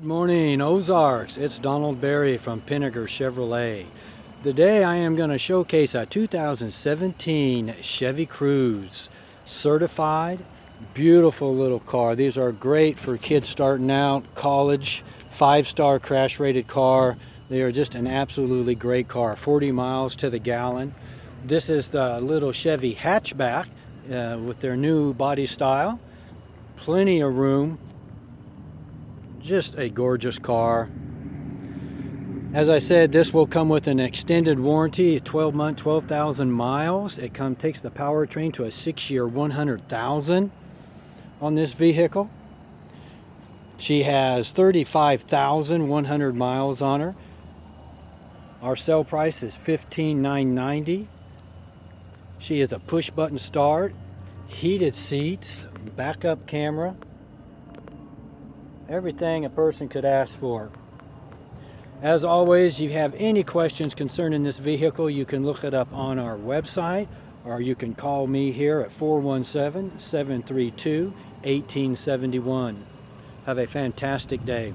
Good morning, Ozarks. It's Donald Berry from Pinnaker Chevrolet. Today I am going to showcase a 2017 Chevy Cruze. Certified, beautiful little car. These are great for kids starting out, college, five-star crash rated car. They are just an absolutely great car. 40 miles to the gallon. This is the little Chevy hatchback uh, with their new body style. Plenty of room just a gorgeous car. As I said this will come with an extended warranty 12 month 12,000 miles. It come takes the powertrain to a six year 100,000 on this vehicle. She has 35,100 miles on her. Our sale price is 15,990 she is a push button start heated seats backup camera everything a person could ask for. As always, if you have any questions concerning this vehicle, you can look it up on our website or you can call me here at 417-732-1871. Have a fantastic day.